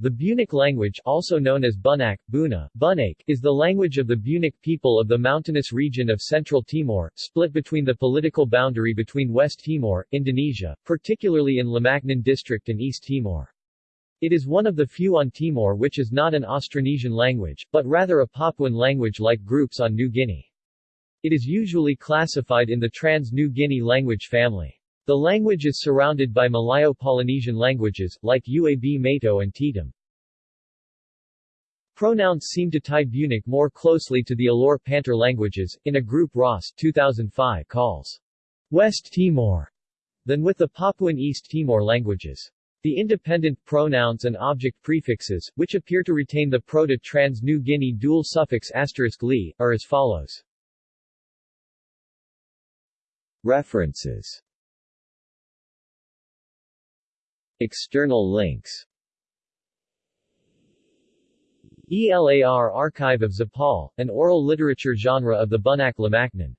The Bunic language also known as Bunak, Buna, Bunak, is the language of the Bunic people of the mountainous region of Central Timor, split between the political boundary between West Timor, Indonesia, particularly in Lamaknen district and East Timor. It is one of the few on Timor which is not an Austronesian language, but rather a Papuan language like groups on New Guinea. It is usually classified in the Trans-New Guinea language family. The language is surrounded by Malayo-Polynesian languages, like Uab Meto and Tetum. Pronouns seem to tie Bunic more closely to the Alor Pantar languages, in a group Ross 2005 calls West Timor, than with the Papuan East Timor languages. The independent pronouns and object prefixes, which appear to retain the Proto-Trans-New Guinea dual suffix asterisk li, are as follows. References External links. ELAR Archive of Zapal, an oral literature genre of the Bunak Lamaknen